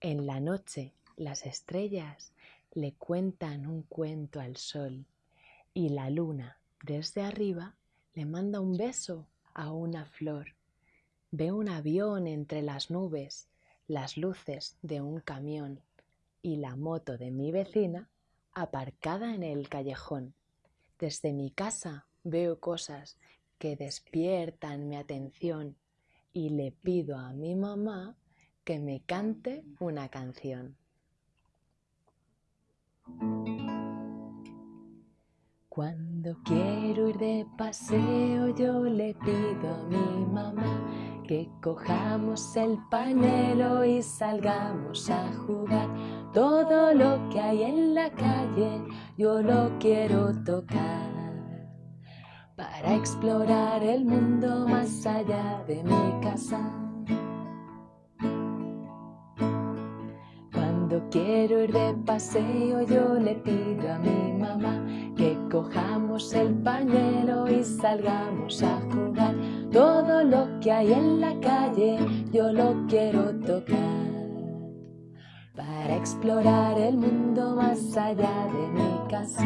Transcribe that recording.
En la noche las estrellas le cuentan un cuento al sol y la luna desde arriba le manda un beso a una flor. Ve un avión entre las nubes, las luces de un camión y la moto de mi vecina aparcada en el callejón. Desde mi casa veo cosas que despiertan mi atención y le pido a mi mamá que me cante una canción. Cuando quiero ir de paseo yo le pido a mi mamá que cojamos el pañuelo y salgamos a jugar. Todo lo que hay en la calle yo lo quiero tocar para explorar el mundo más allá de mi casa. Cuando quiero ir de paseo yo le pido a mi mamá que cojamos el pañuelo y salgamos a jugar. Todo lo que hay en la calle yo lo quiero tocar para explorar el mundo más allá de mi casa.